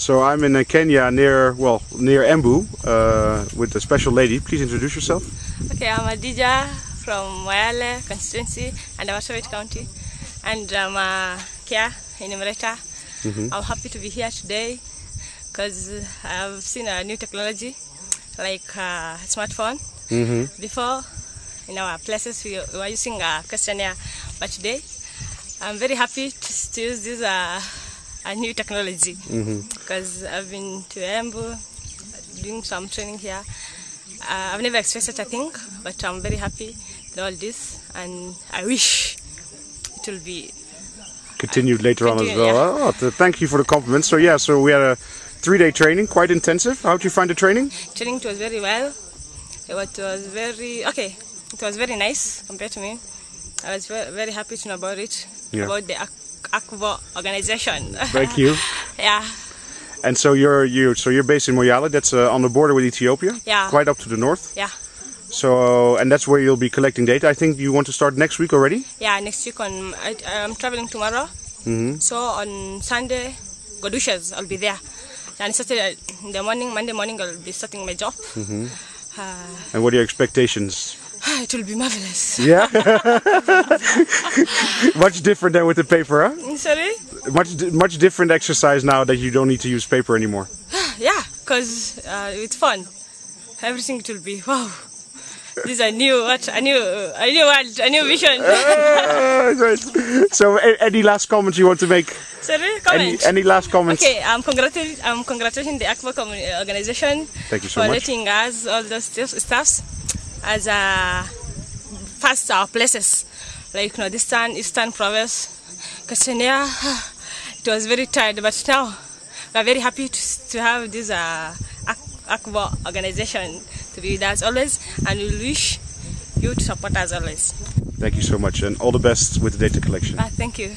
So I'm in uh, Kenya near, well, near Embu uh, with a special lady. Please introduce yourself. Okay, I'm Adija from Moyale constituency and Marsabit County. And I'm uh, Kia in Emirata. I'm happy to be here today because I've seen a new technology like uh, smartphone. Before, in our places, we were using a questionnaire, but today I'm very happy to, to use this uh, a new technology because I've been to Embu doing some training here. Uh, I've never experienced such a thing, but I'm very happy with all this, and I wish it will be. Continued later on as Continue, well. Oh, thank you for the compliment. So yeah, so we had a three-day training, quite intensive. How did you find the training? Training it was very well. It was, it was very okay. It was very nice compared to me. I was very, very happy to know about it, Yeah. about the Ak- Akvo organization. Thank you. yeah, And so you're you so you're based in Moyale. That's uh, on the border with Ethiopia. Yeah. Quite up to the north. yeah, So and that's where you'll be collecting data. I think you want to start next week already. yeah. Next week on, I, I'm traveling tomorrow. hmm So on Sunday, Godushas, I'll be there. And Saturday in the morning, Monday morning, I'll be starting my job. Uh, And what are your expectations? it will be marvelous. Yeah. much different than with the paper, huh? Mm, sorry? Much much different exercise now that you don't need to use paper anymore. Yeah, because uh, it's fun. Everything it will be wow. This is a new what a new a new world, a new vision. Ah, Great. so any last comments you want to make? Sorry, Any any last comments? Okay, I'm congratulating I'm congratulating the commu- organization Thank you so for much. letting us all those stuff- stuffs as a first our places like Nordistan, Eastern Province, Questionnaire. It was very tired, but now we are very happy to, to have this uh, organization to be with us always, and we wish you to support us always. Thank you so much, and all the best with the data collection. Ah, thank you.